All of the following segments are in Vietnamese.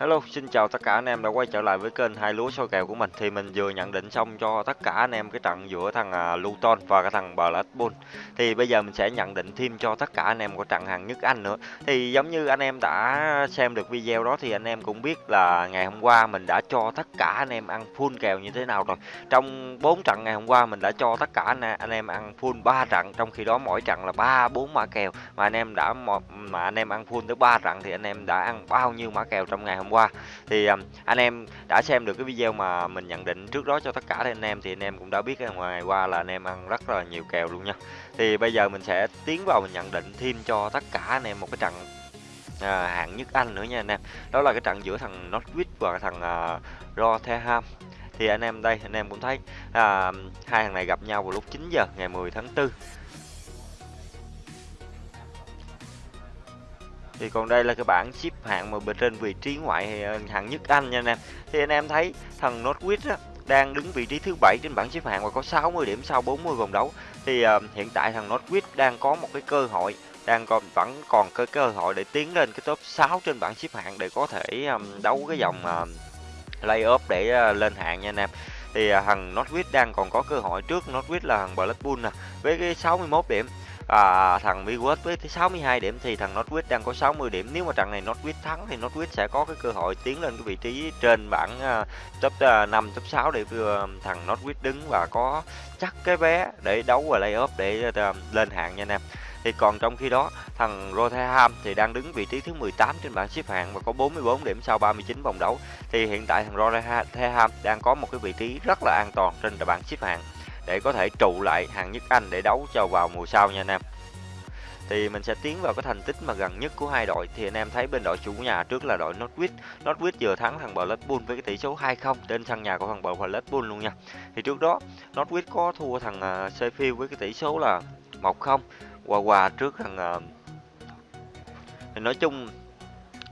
Hello, xin chào tất cả anh em đã quay trở lại với kênh hai lúa soi kèo của mình. Thì mình vừa nhận định xong cho tất cả anh em cái trận giữa thằng à, Luton và cái thằng Blackpool. Thì bây giờ mình sẽ nhận định thêm cho tất cả anh em của trận hàng nhất Anh nữa. Thì giống như anh em đã xem được video đó thì anh em cũng biết là ngày hôm qua mình đã cho tất cả anh em ăn full kèo như thế nào rồi. Trong 4 trận ngày hôm qua mình đã cho tất cả anh, anh em ăn full 3 trận, trong khi đó mỗi trận là 3 4 mã kèo mà anh em đã mà anh em ăn full tới 3 trận thì anh em đã ăn bao nhiêu mã kèo trong ngày hôm qua. Thì um, anh em đã xem được cái video mà mình nhận định trước đó cho tất cả anh em thì anh em cũng đã biết ngày qua là anh em ăn rất là nhiều kèo luôn nha. Thì bây giờ mình sẽ tiến vào mình nhận định thêm cho tất cả anh em một cái trận à, hạng nhất Anh nữa nha anh em. Đó là cái trận giữa thằng Norwich và thằng uh, Rotherham. Thì anh em đây anh em cũng thấy à, hai thằng này gặp nhau vào lúc 9 giờ ngày 10 tháng 4 thì còn đây là cái bảng xếp hạng mà bên trên vị trí ngoại ờ, hạng nhất Anh nha anh em. Thì anh em thấy thằng Norwich á, đang đứng vị trí thứ bảy trên bảng xếp hạng và có 60 điểm sau 40 vòng đấu. Thì uh, hiện tại thằng Norwich đang có một cái cơ hội đang còn vẫn còn cái cơ hội để tiến lên cái top 6 trên bảng xếp hạng để có thể um, đấu cái dòng uh, play-off để uh, lên hạng nha anh em. Thì uh, thằng Norwich đang còn có cơ hội trước. Norwich là thằng Blackpool nè với cái 61 điểm à, thằng Midwest với 62 điểm thì thằng Northwest đang có 60 điểm. Nếu mà trận này Northwest thắng thì Northwest sẽ có cái cơ hội tiến lên cái vị trí trên bảng uh, top à, uh, 5 top 6 để uh, thằng Northwest đứng và có chắc cái vé để đấu vào playoff để uh, lên hạng nha anh em. Thì còn trong khi đó thằng Rotherham thì đang đứng vị trí thứ 18 trên bảng xếp hạng và có 44 điểm sau 39 vòng đấu. Thì hiện tại thằng Rotherham đang có một cái vị trí rất là an toàn trên bảng xếp hạng để có thể trụ lại hàng nhất Anh để đấu cho vào mùa sau nha anh em. Thì mình sẽ tiến vào cái thành tích mà gần nhất của hai đội. Thì anh em thấy bên đội chủ nhà trước là đội Norwich Norwich vừa thắng thằng Blackpool với cái tỷ số 2-0 trên sân nhà của thằng Blackpool luôn nha. Thì trước đó Norwich có thua thằng à, Sheffield với cái tỷ số là 1-0 hòa hòa trước thằng à, thì nói chung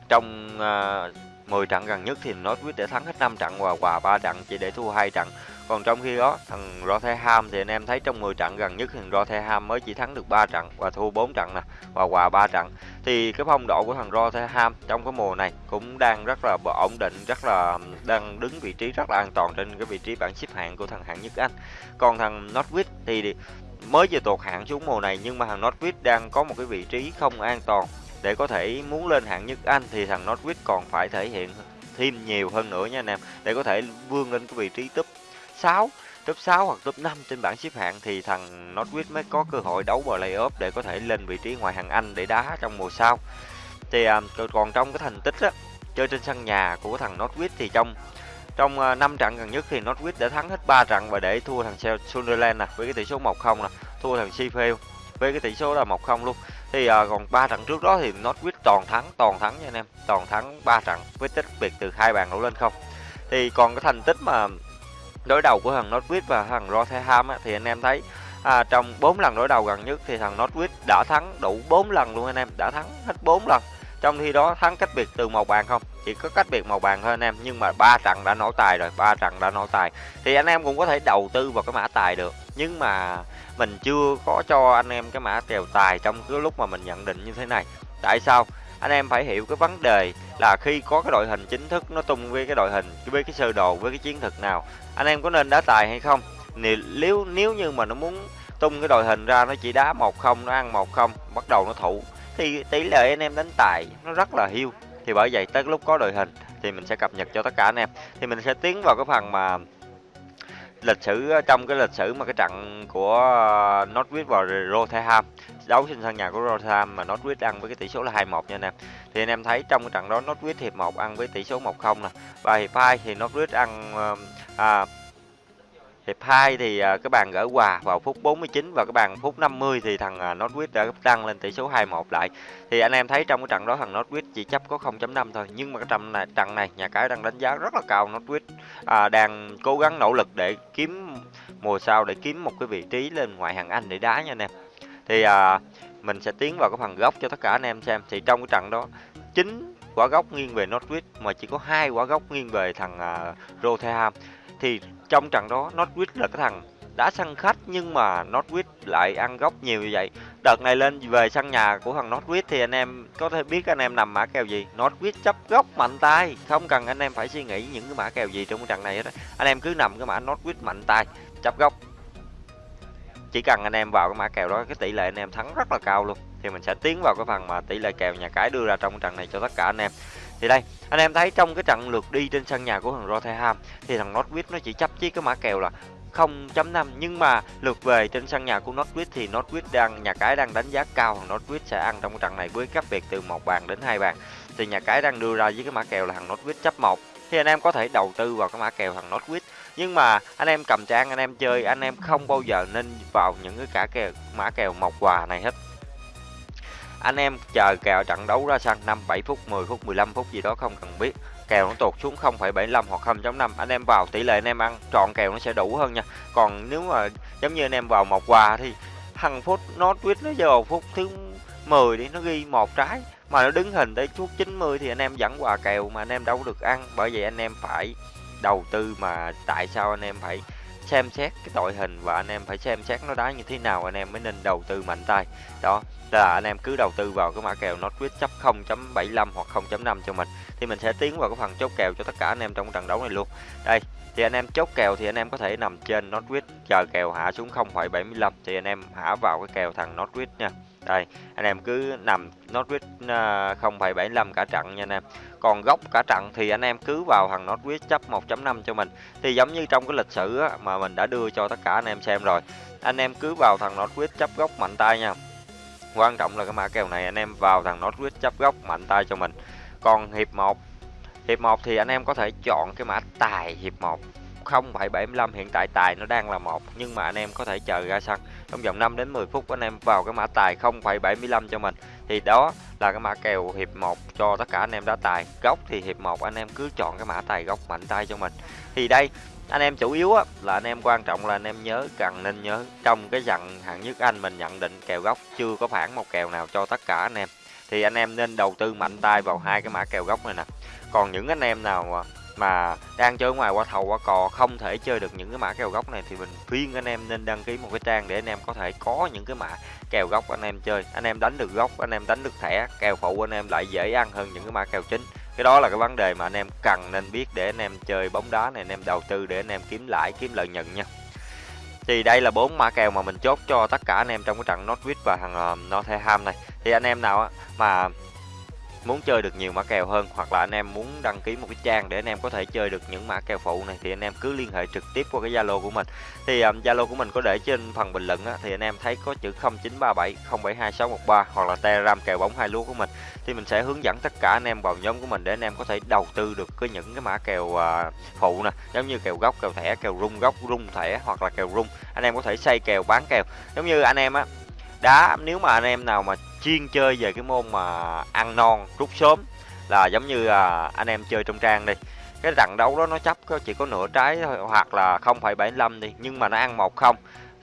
trong à, uh, 10 trận gần nhất thì Norwich đã thắng hết 5 trận và hòa 3 trận chỉ để thua hai trận còn trong khi đó thằng Rotherham thì anh em thấy trong 10 trận gần nhất thằng Rotherham mới chỉ thắng được 3 trận và thua 4 trận nè và hòa 3 trận. Thì cái phong độ của thằng Rotherham trong cái mùa này cũng đang rất là ổn định, rất là đang đứng vị trí rất là an toàn trên cái vị trí bảng xếp hạng của thằng hạng nhất Anh. Còn thằng Norwich thì mới vừa tụt hạng xuống mùa này nhưng mà thằng Norwich đang có một cái vị trí không an toàn để có thể muốn lên hạng nhất Anh thì thằng Norwich còn phải thể hiện thêm nhiều hơn nữa nha anh em để có thể vươn lên cái vị trí top 6 top 6 hoặc top 5 trên bảng xếp hạng thì thằng Norwich mới có cơ hội đấu vào playoff để có thể lên vị trí ngoại hạng Anh để đá trong mùa sau. Thì à, còn trong cái thành tích á, chơi trên sân nhà của thằng Norwich thì trong trong à, uh, 5 trận gần nhất thì Norwich đã thắng hết 3 trận và để thua thằng Sunderland nè với cái tỷ số 1-0 nè, thua thằng Sheffield với cái tỷ số là 1-0 luôn. Thì à, còn 3 trận trước đó thì Norwich toàn thắng, toàn thắng nha anh em, toàn thắng 3 trận với tích biệt từ hai bàn đổ lên không. Thì còn cái thành tích mà đối đầu của thằng Norwich và thằng Rotherham á, thì anh em thấy à, trong 4 lần đối đầu gần nhất thì thằng Norwich đã thắng đủ 4 lần luôn anh em đã thắng hết 4 lần. Trong khi đó thắng cách biệt từ một bàn không? Chỉ có cách biệt một bàn thôi anh em nhưng mà ba trận đã nổ tài rồi ba trận đã nổ tài. Thì anh em cũng có thể đầu tư vào cái mã tài được nhưng mà mình chưa có cho anh em cái mã kèo tài trong cái lúc mà mình nhận định như thế này. Tại sao? Anh em phải hiểu cái vấn đề là khi có cái đội hình chính thức nó tung với cái đội hình, với cái sơ đồ, với cái chiến thuật nào, anh em có nên đá tài hay không? Nếu nếu như mà nó muốn tung cái đội hình ra, nó chỉ đá một không, nó ăn một không, bắt đầu nó thủ, thì tỷ lệ anh em đánh tài nó rất là hiu. Thì bởi vậy tới lúc có đội hình thì mình sẽ cập nhật cho tất cả anh em. Thì mình sẽ tiến vào cái phần mà lịch sử ờ, trong cái lịch sử mà cái trận của ờ, Norwich và Rotherham đấu trên sân nhà của Rotherham mà Norwich ăn với cái tỷ số là 2-1 nha anh em. Thì anh em thấy trong cái trận đó Norwich hiệp 1 ăn với tỷ số 1-0 nè. Và hiệp 2 thì Norwich ăn ờ, à, hiệp 2 thì à, cái bàn gỡ hòa vào phút 49 và cái bàn phút 50 thì thằng à, Norwich đã tăng lên tỷ số 2-1 lại. Thì anh em thấy trong cái trận đó thằng Norwich chỉ chấp có 0.5 thôi, nhưng mà cái trận này trận này nhà cái đang đánh giá rất là cao. Norwich à, đang cố gắng nỗ lực để kiếm mùa sau để kiếm một cái vị trí lên ngoại hạng Anh để đá nha anh em. Thì à, mình sẽ tiến vào cái phần góc cho tất cả anh em xem. Thì trong cái trận đó chính quả góc nghiêng về Norwich mà chỉ có hai quả góc nghiêng về thằng uh, Rotherham. Thì trong trận đó Norwich là cái thằng đã sân khách nhưng mà Norwich lại ăn góc nhiều như vậy. Đợt này lên về sân nhà của thằng Norwich thì anh em có thể biết anh em nằm mã kèo gì. Norwich chấp góc mạnh tay, không cần anh em phải suy nghĩ những cái mã kèo gì trong cái trận này hết. Anh em cứ nằm cái mã Norwich mạnh tay, chấp góc. Chỉ cần anh em vào cái mã kèo đó cái tỷ lệ anh em thắng rất là cao luôn. Thì mình sẽ tiến vào cái phần mà tỷ lệ kèo nhà cái đưa ra trong trận này cho tất cả anh em. Thì đây, anh em thấy trong cái trận lượt đi trên sân nhà của thằng Rotherham thì thằng Norwich nó chỉ chấp chiếc cái mã kèo là 0.5 nhưng mà lượt về trên sân nhà của Norwich thì Norwich đang nhà cái đang đánh giá cao thằng Norwich sẽ ăn trong cái trận này với cách biệt từ một bàn đến hai bàn. Thì nhà cái đang đưa ra với cái mã kèo là thằng Norwich chấp một. Thì anh em có thể đầu tư vào cái mã kèo thằng Norwich nhưng mà anh em cầm trang anh em chơi anh em không bao giờ nên vào những cái cả kèo mã kèo một quà này hết anh em chờ kèo trận đấu ra sân 5 7 phút 10 phút 15 phút gì đó không cần biết. Kèo nó tụt xuống 0,75 hoặc 0.5 anh em vào tỷ lệ anh em ăn trọn kèo nó sẽ đủ hơn nha. Còn nếu mà giống như anh em vào một quà thì thằng phút nó Norwich nó vào phút thứ 10 đi nó ghi một trái. Mà nó đứng hình tới phút 90 thì anh em vẫn quà kèo mà anh em đâu được ăn. Bởi vậy anh em phải đầu tư mà tại sao anh em phải xem xét cái đội hình và anh em phải xem xét nó đá như thế nào, anh em mới nên đầu tư mạnh tay. Đó, là anh em cứ đầu tư vào cái mã kèo nó quyết chấp 0.75 hoặc 0.5 cho mình. Thì mình sẽ tiến vào cái phần chốt kèo cho tất cả anh em trong trận đấu này luôn. Đây, thì anh em chốt kèo thì anh em có thể nằm trên Norwich chờ kèo hạ xuống 0.75 thì anh em hạ vào cái kèo thằng Norwich nha đây anh em cứ nằm Norwich à, 0.75 cả trận nha anh em. Còn góc cả trận thì anh em cứ vào thằng Norwich chấp 1.5 cho mình. Thì giống như trong cái lịch sử á, mà mình đã đưa cho tất cả anh em xem rồi anh em cứ vào thằng Norwich chấp góc mạnh tay nha. Quan trọng là cái mã kèo này anh em vào thằng Norwich chấp góc mạnh tay cho mình. Còn hiệp 1 hiệp 1 thì anh em có thể chọn cái mã tài hiệp 1 0,75 hiện tại tài nó đang là một nhưng mà anh em có thể chờ ra sân trong vòng 5 đến 10 phút anh em vào cái mã tài 0,75 cho mình. Thì đó là cái mã kèo hiệp 1 cho tất cả anh em đá tài. Góc thì hiệp 1 anh em cứ chọn cái mã tài góc mạnh tay cho mình. Thì đây anh em chủ yếu á, là anh em quan trọng là anh em nhớ cần nên nhớ trong cái dặn hạng nhất anh mình nhận định kèo góc chưa có phản một kèo nào cho tất cả anh em. Thì anh em nên đầu tư mạnh tay vào hai cái mã kèo góc này nè. Còn những anh em nào mà đang chơi ngoài qua thầu qua cò không thể chơi được những cái mã kèo góc này thì mình khuyên anh em nên đăng ký một cái trang để anh em có thể có những cái mã kèo góc anh em chơi anh em đánh được góc anh em đánh được thẻ kèo phụ anh em lại dễ ăn hơn những cái mã kèo chính cái đó là cái vấn đề mà anh em cần nên biết để anh em chơi bóng đá này anh em đầu tư để anh em kiếm lãi kiếm lợi nhuận nha thì đây là bốn mã kèo mà mình chốt cho tất cả anh em trong cái trận Norwich và thằng uh, Nottingham này thì anh em nào mà muốn chơi được nhiều mã kèo hơn hoặc là anh em muốn đăng ký một cái trang để anh em có thể chơi được những mã kèo phụ này thì anh em cứ liên hệ trực tiếp qua cái Zalo của mình. Thì ờ, Zalo um, của mình có để trên phần bình luận á, thì anh em thấy có chữ 0937 072613 hoặc là Telegram kèo bóng hai lúa của mình thì mình sẽ hướng dẫn tất cả anh em vào nhóm của mình để anh em có thể đầu tư được cái những cái mã kèo uh, phụ nè, giống như kèo góc, kèo thẻ, kèo rung góc, rung thẻ hoặc là kèo rung. Anh em có thể xây kèo bán kèo. Giống như anh em á đá nếu mà anh em nào mà chuyên chơi về cái môn mà ăn non rút sớm là giống như à, anh em chơi trong trang đi cái trận đấu đó nó chấp có chỉ có nửa trái thôi hoặc là 0,75 đi nhưng mà nó ăn một không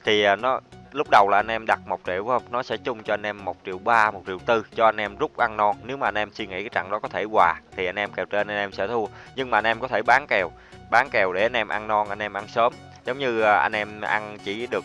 thì à, nó lúc đầu là anh em đặt một triệu không nó sẽ chung cho anh em một triệu ba một triệu tư cho anh em rút ăn non nếu mà anh em suy nghĩ cái trận đó có thể hòa thì anh em kèo trên anh em sẽ thua nhưng mà anh em có thể bán kèo bán kèo để anh em ăn non anh em ăn sớm giống như à, anh em ăn chỉ được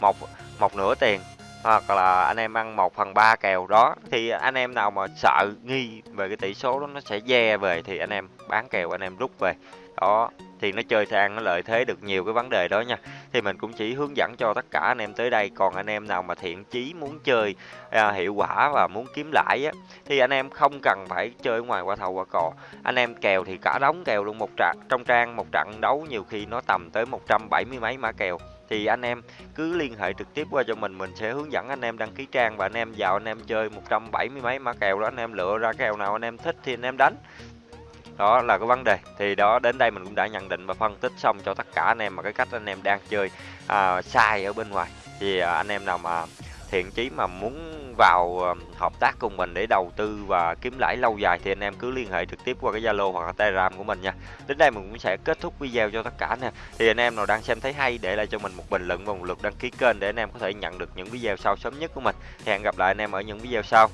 một một nửa tiền hoặc là anh em ăn 1 phần 3 kèo đó, thì anh em nào mà sợ nghi về cái tỷ số đó nó sẽ ve về thì anh em bán kèo, anh em rút về đó thì nó chơi sang nó lợi thế được nhiều cái vấn đề đó nha. Thì mình cũng chỉ hướng dẫn cho tất cả anh em tới đây. Còn anh em nào mà thiện chí muốn chơi à, hiệu quả và muốn kiếm lãi á thì anh em không cần phải chơi ngoài qua thầu qua cò. Anh em kèo thì cả đóng kèo luôn một trận trong trang một trận đấu nhiều khi nó tầm tới 170 mấy mã kèo. Thì anh em cứ liên hệ trực tiếp qua cho mình mình sẽ hướng dẫn anh em đăng ký trang và anh em vào anh em chơi 170 mấy mã kèo đó. Anh em lựa ra kèo nào anh em thích thì anh em đánh đó là cái vấn đề thì đó đến đây mình cũng đã nhận định và phân tích xong cho tất cả anh em mà cái cách anh em đang chơi à, sai ở bên ngoài thì à, anh em nào mà thiện chí mà muốn vào ờ, hợp tác cùng mình để đầu tư và kiếm lãi lâu dài thì anh em cứ liên hệ trực tiếp qua cái Zalo hoặc là Telegram của mình nha. Đến đây mình cũng sẽ kết thúc video cho tất cả nè. Thì anh em nào đang xem thấy hay để lại cho mình một bình luận và một lượt đăng ký kênh để anh em có thể nhận được những video sau sớm nhất của mình. Hẹn gặp lại anh em ở những video sau.